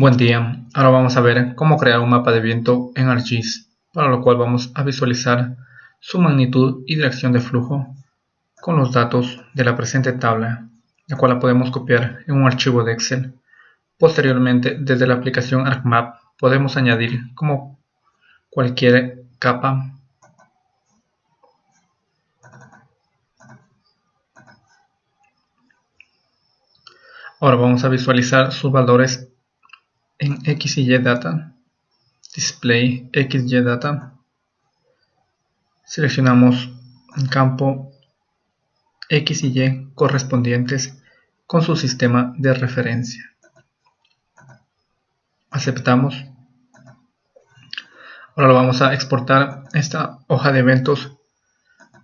Buen día, ahora vamos a ver cómo crear un mapa de viento en ArcGIS, para lo cual vamos a visualizar su magnitud y dirección de flujo con los datos de la presente tabla, la cual la podemos copiar en un archivo de Excel. Posteriormente, desde la aplicación ArcMap, podemos añadir como cualquier capa Ahora vamos a visualizar sus valores en X y Y data, display X y data, seleccionamos el campo X y Y correspondientes con su sistema de referencia. Aceptamos. Ahora lo vamos a exportar esta hoja de eventos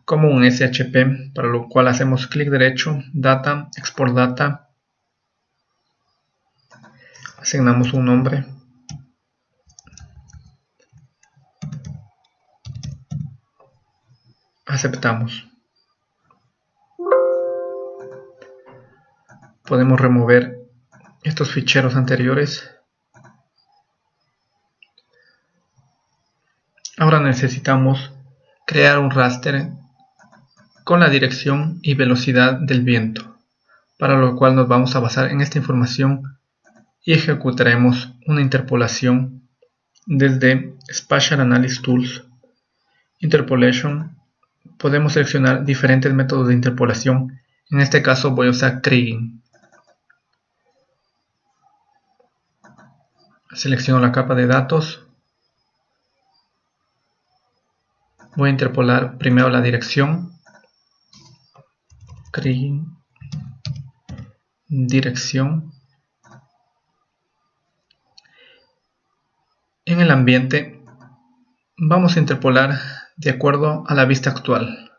como un SHP, para lo cual hacemos clic derecho, Data, Export Data, asignamos un nombre. Aceptamos. Podemos remover estos ficheros anteriores. Ahora necesitamos crear un raster con la dirección y velocidad del viento para lo cual nos vamos a basar en esta información y ejecutaremos una interpolación desde Spatial Analysis Tools. Interpolation podemos seleccionar diferentes métodos de interpolación. En este caso voy a usar Kriging selecciono la capa de datos. Voy a interpolar primero la dirección. Kriging dirección En el ambiente, vamos a interpolar de acuerdo a la vista actual.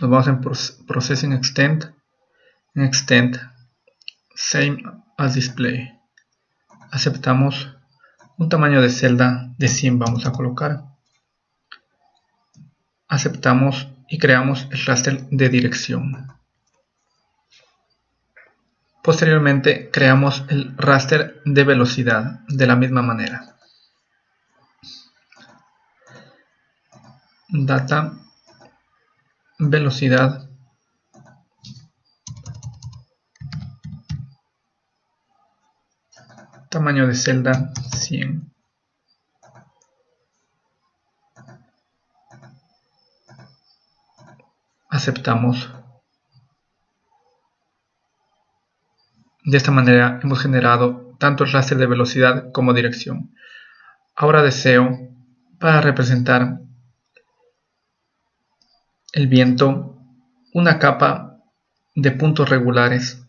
Nos vamos en Processing Extend, en Extend, Same as Display. Aceptamos un tamaño de celda de 100 vamos a colocar. Aceptamos y creamos el raster de dirección. Posteriormente creamos el raster de velocidad de la misma manera. Data, velocidad, tamaño de celda 100. Aceptamos De esta manera hemos generado tanto el raster de velocidad como dirección. Ahora deseo, para representar el viento, una capa de puntos regulares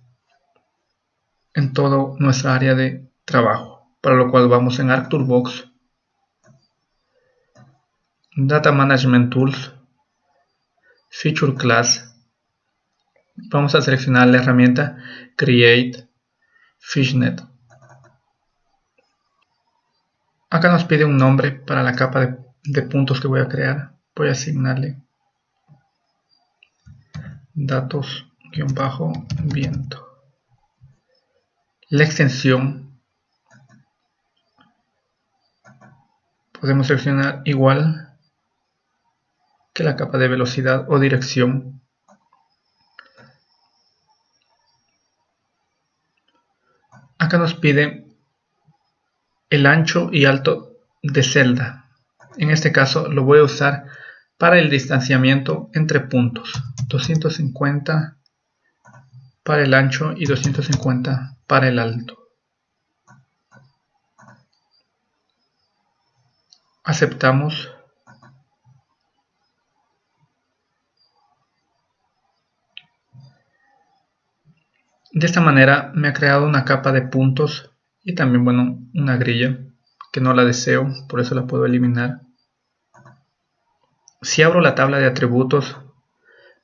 en toda nuestra área de trabajo, para lo cual vamos en ArcToolbox, Data Management Tools, Feature Class, vamos a seleccionar la herramienta Create Fishnet. Acá nos pide un nombre para la capa de, puntos que voy a crear. Voy a asignarle datos-viento. La extensión podemos seleccionar igual que la capa de velocidad o dirección Acá nos pide el ancho y alto de celda. En este caso lo voy a usar para el distanciamiento entre puntos. 250 para el ancho y 250 para el alto. Aceptamos. De esta manera me ha creado una capa de puntos y también bueno una grilla que no la deseo, por eso la puedo eliminar. Si abro la tabla de atributos,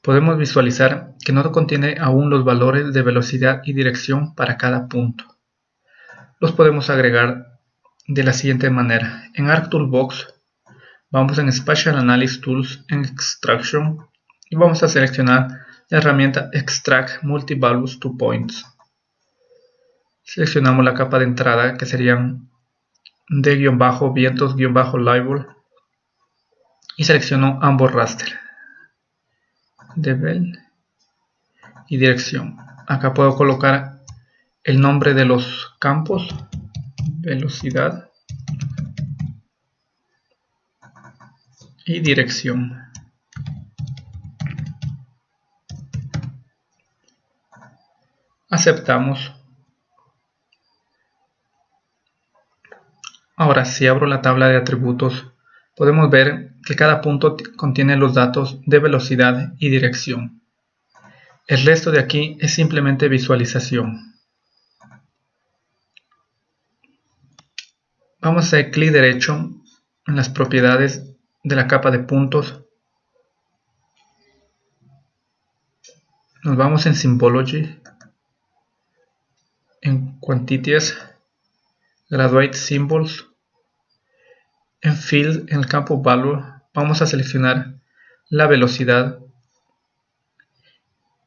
podemos visualizar que no contiene aún los valores de velocidad y dirección para cada punto. Los podemos agregar de la siguiente manera. En ArcToolbox vamos en Spatial Analysis Tools en Extraction y vamos a seleccionar herramienta Extract Multivalues to Points. seleccionamos la capa de entrada que serían de-vientos-label y selecciono ambos raster de y dirección acá puedo colocar el nombre de los campos velocidad y dirección aceptamos. Ahora si abro la tabla de atributos. Podemos ver que cada punto contiene los datos de velocidad y dirección. El resto de aquí es simplemente visualización. Vamos a hacer clic derecho en las propiedades de la capa de puntos. Nos vamos en Symbology en Quantities Graduate Symbols en Field en el campo Value vamos a seleccionar la velocidad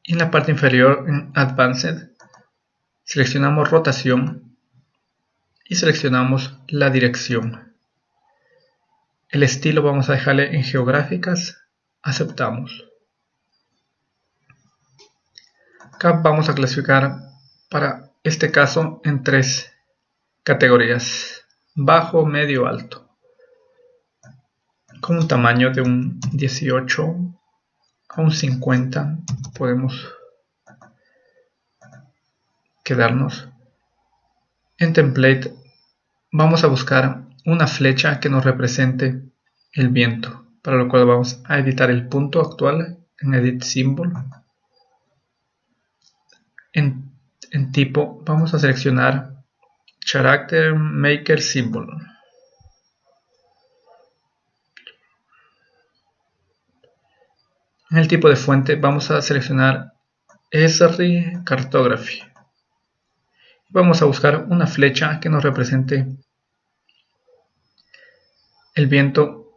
y en la parte inferior en Advanced seleccionamos rotación y seleccionamos la dirección el estilo vamos a dejarle en geográficas, aceptamos. Acá vamos a clasificar para este caso en tres categorías, bajo, medio, alto. Con un tamaño de un 18 a un 50 podemos quedarnos. En template vamos a buscar una flecha que nos represente el viento, para lo cual vamos a editar el punto actual en Edit Symbol. Tipo vamos a seleccionar Character Maker Symbol. En el tipo de fuente vamos a seleccionar Esri Cartography. Vamos a buscar una flecha que nos represente el viento,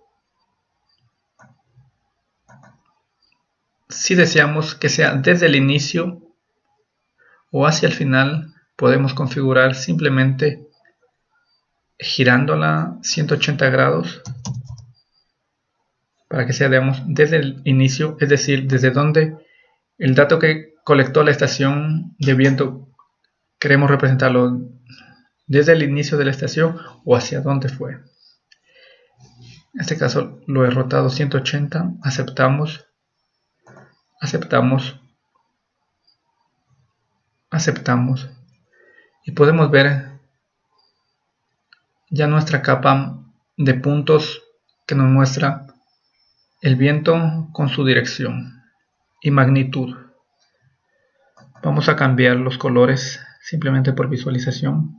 si deseamos que sea desde el inicio o hacia el final, podemos configurar simplemente girándola 180 grados para que sea digamos, desde el inicio, es decir, desde donde el dato que colectó la estación de viento queremos representarlo desde el inicio de la estación o hacia dónde fue. En este caso lo he rotado 180, aceptamos, aceptamos, aceptamos y podemos ver ya nuestra capa de puntos que nos muestra el viento con su dirección y magnitud. Vamos a cambiar los colores simplemente por visualización.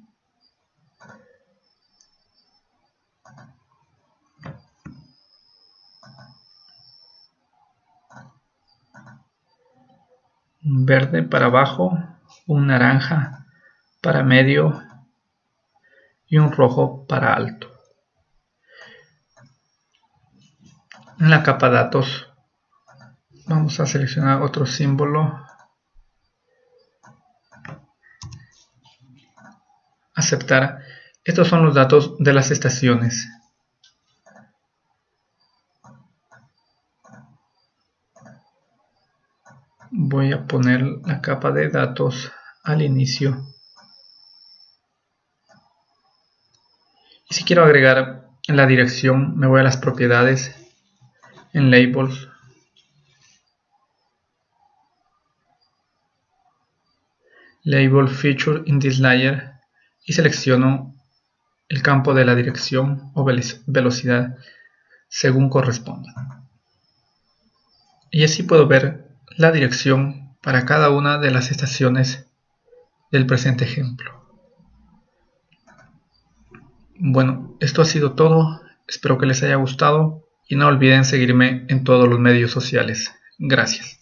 verde para abajo, un naranja para medio y un rojo para alto. En la capa datos vamos a seleccionar otro símbolo, aceptar. Estos son los datos de las estaciones. Voy a poner la capa de datos al inicio. Y si quiero agregar la dirección me voy a las propiedades en labels. Label feature in this layer y selecciono el campo de la dirección o velocidad según corresponda. Y así puedo ver la dirección para cada una de las estaciones del presente ejemplo. Bueno, esto ha sido todo, espero que les haya gustado y no olviden seguirme en todos los medios sociales. Gracias.